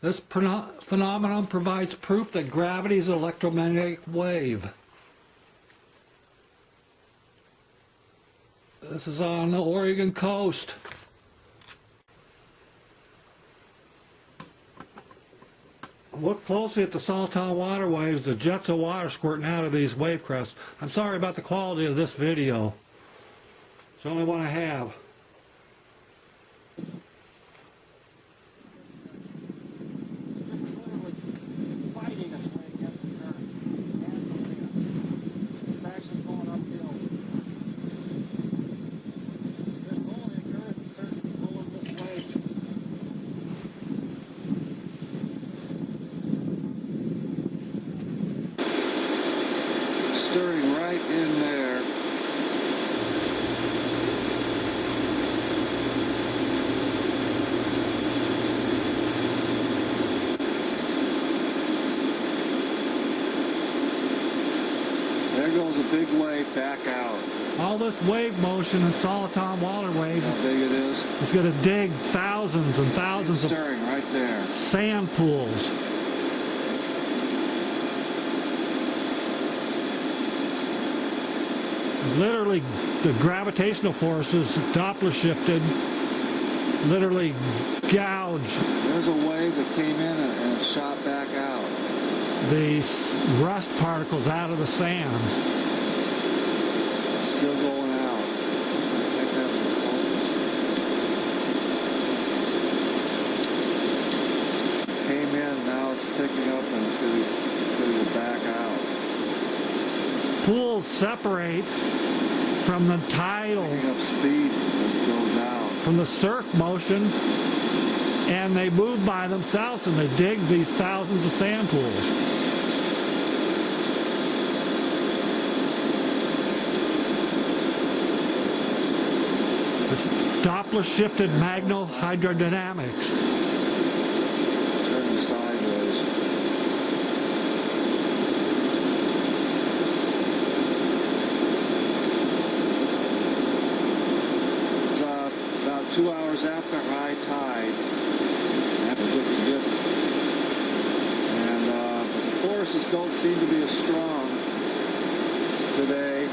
This phenomenon provides proof that gravity is an electromagnetic wave. This is on the Oregon coast. Look closely at the Soliton water waves, the jets of water squirting out of these wave crests. I'm sorry about the quality of this video. It's the only one I have. fighting its way against the current. It's actually going uphill. This only occurs at certain pull of this way. Stirring right in there. Goes a big wave back out. All this wave motion in Soliton water waves How is, big it is. It's going to dig thousands and thousands of stirring right there. sand pools. Literally, the gravitational forces, Doppler shifted, literally gouge There's a wave that came in and, and shot back. The rust particles out of the sands. Still going out. I think that was focus. Came in, now it's picking up and it's gonna it's gonna go back out. Pools separate from the tidal, Picking up speed as it goes out. from the surf motion, and they move by themselves and they dig these thousands of sand pools. It's Doppler shifted magnetohydrodynamics. Turning sideways. It's uh, about two hours after high tide. That was looking good. And uh, the forces don't seem to be as strong today.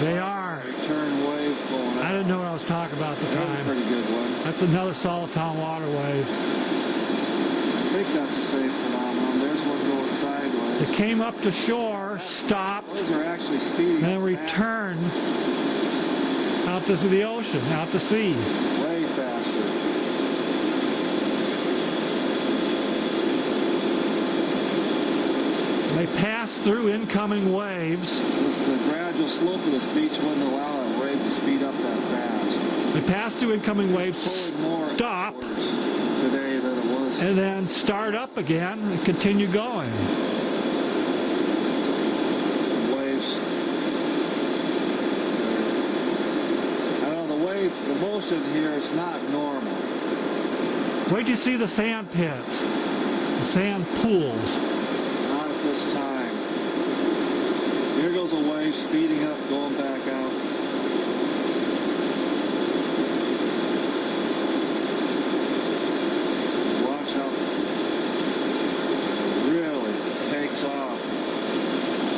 They are. Return wave going out. I didn't know what I was talking about at the That time. pretty good one. That's another Soliton water wave. I think that's the same phenomenon. There's one going sideways. It came up to shore, stopped, Those are actually speeding. then up fast. return out to the ocean, out to sea. They pass through incoming waves. It's the gradual slope of this beach wouldn't allow that wave to speed up that fast. They pass through incoming waves, more stop, today than it was. and then start up again and continue going. waves. I don't know the wave, the motion here is not normal. Wait till you see the sand pits, the sand pools. Time. Here goes a wave speeding up, going back out. Watch how it really takes off.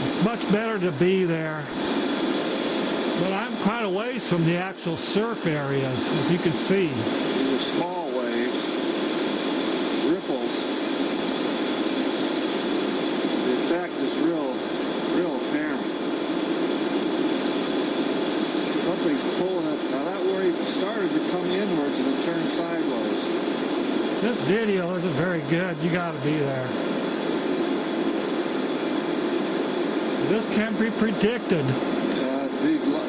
It's much better to be there. But I'm quite a ways from the actual surf areas, as you can see. These are small waves, ripples. The effect is real, real apparent. Something's pulling it. Now that wave started to come inwards and it turned sideways. This video isn't very good. You got to be there. This can't be predicted. Uh,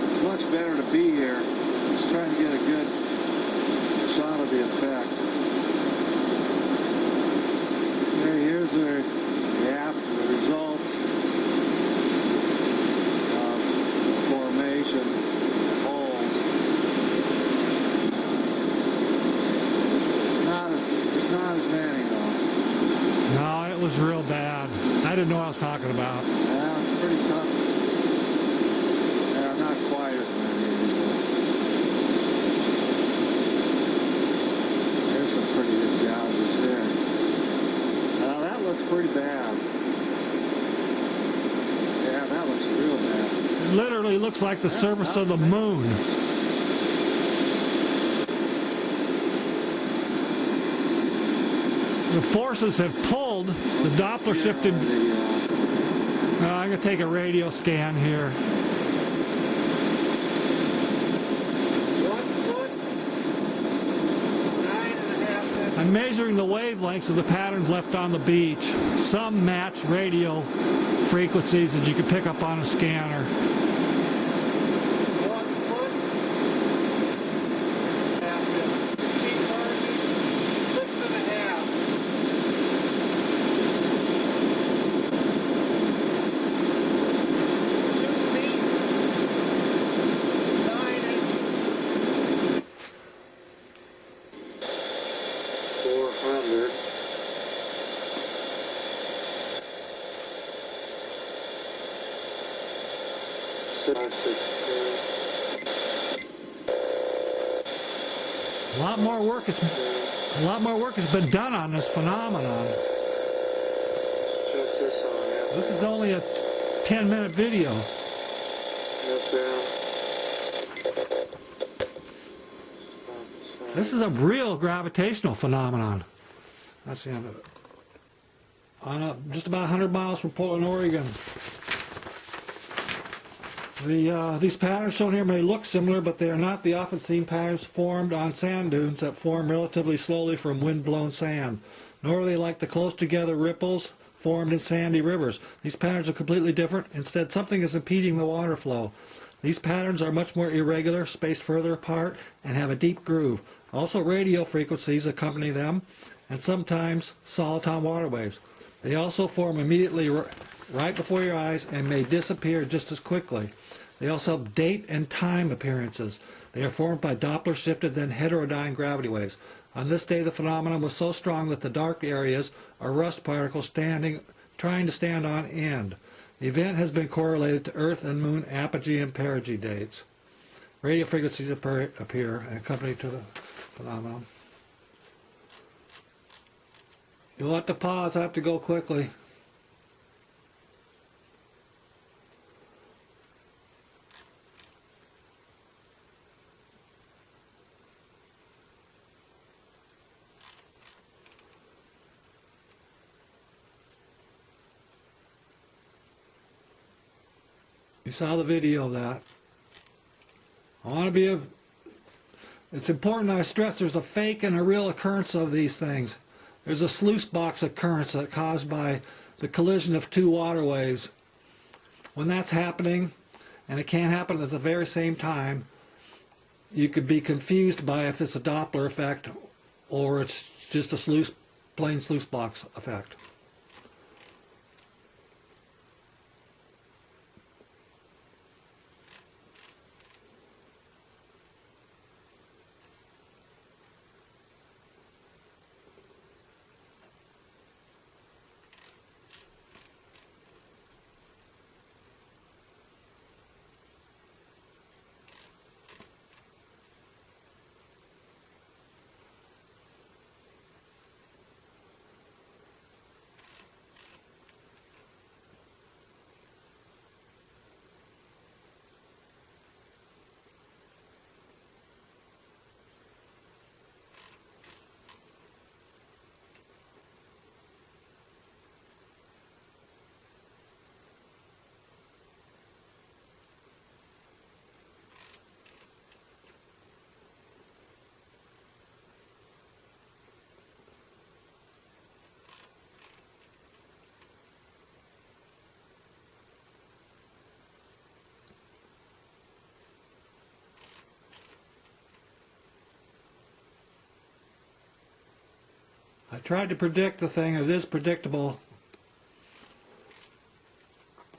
it's much better to be here. Just trying to get a good shot of the effect. Here's the, the after the results of the formation holes. It's not as there's not as many though. No, it was real bad. I didn't know what I was talking about. Yeah, it's pretty tough. Yeah, not quite as many. There's some pretty good gouges there. Now that looks pretty bad. Yeah, that looks real bad. It literally looks like the surface of the moon. The forces have pulled the Doppler shifted. Uh, I'm going to take a radio scan here. I'm measuring the wavelengths of the patterns left on the beach. Some match radio frequencies that you can pick up on a scanner. A lot more work has a lot more work has been done on this phenomenon. This is only a 10 minute video. This is a real gravitational phenomenon. That's the end of it. On a, just about 100 miles from Portland, Oregon. The, uh, these patterns shown here may look similar, but they are not the often seen patterns formed on sand dunes that form relatively slowly from wind-blown sand. Nor are they like the close-together ripples formed in sandy rivers. These patterns are completely different. Instead, something is impeding the water flow. These patterns are much more irregular, spaced further apart, and have a deep groove. Also, radio frequencies accompany them, and sometimes soliton water waves. They also form immediately right before your eyes and may disappear just as quickly. They also have date and time appearances. They are formed by Doppler shifted then heterodyne gravity waves. On this day, the phenomenon was so strong that the dark areas are rust particles standing, trying to stand on end. The event has been correlated to Earth and Moon apogee and perigee dates. Radio frequencies appear, appear and accompany to the phenomenon. You'll have to pause. I have to go quickly. You saw the video of that. I want to be a. It's important I stress there's a fake and a real occurrence of these things. There's a sluice box occurrence that caused by the collision of two water waves. When that's happening, and it can't happen at the very same time, you could be confused by if it's a Doppler effect or it's just a sluice, plain sluice box effect. I tried to predict the thing, it is predictable.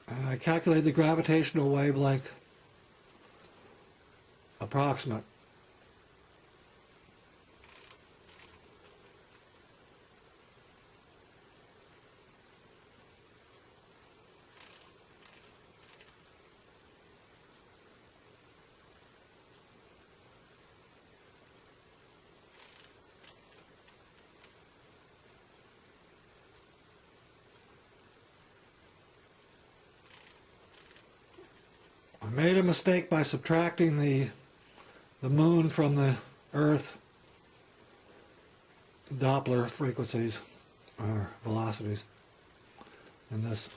And I calculated the gravitational wavelength approximate. I made a mistake by subtracting the the moon from the Earth Doppler frequencies or velocities in this.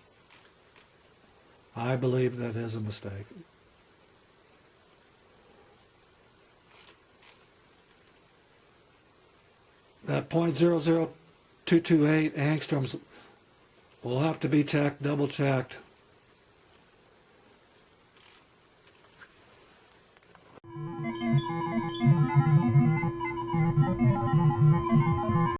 I believe that is a mistake. That point zero zero two two eight angstroms will have to be checked, double checked.